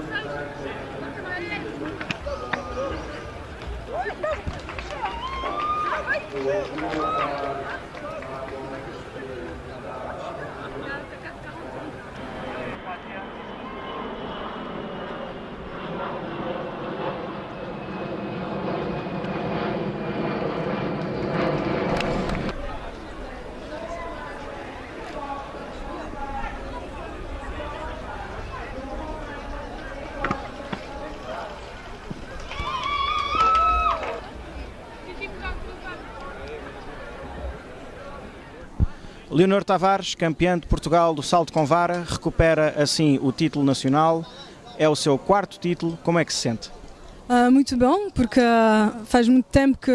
Thank you. Leonor Tavares, campeã de Portugal do salto com vara, recupera assim o título nacional. É o seu quarto título. Como é que se sente? Uh, muito bom, porque uh, faz muito tempo que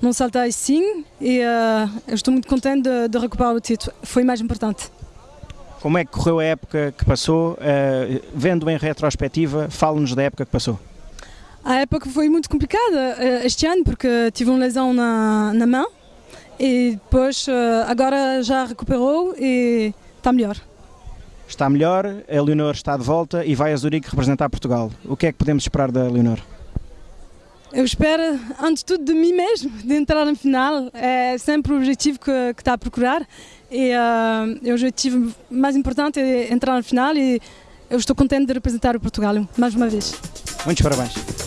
não saltei assim e uh, estou muito contente de, de, recuperar o título. Foi mais importante. Como é que correu a época que passou? vendo em retrospectiva, fale-nos da época que passou. A época foi muito complicada este ano porque tive uma lesão na, na mão e depois agora já recuperou e está melhor. Está melhor, a Leonor está de volta e vai a Zurique representar Portugal. O que é que podemos esperar da Leonor? Eu espero, antes de tudo, de mim mesmo, de entrar na final. É sempre o objetivo que, que está a procurar. E uh, o objetivo mais importante é entrar na final e eu estou contente de representar o Portugal mais uma vez. Muitos parabéns.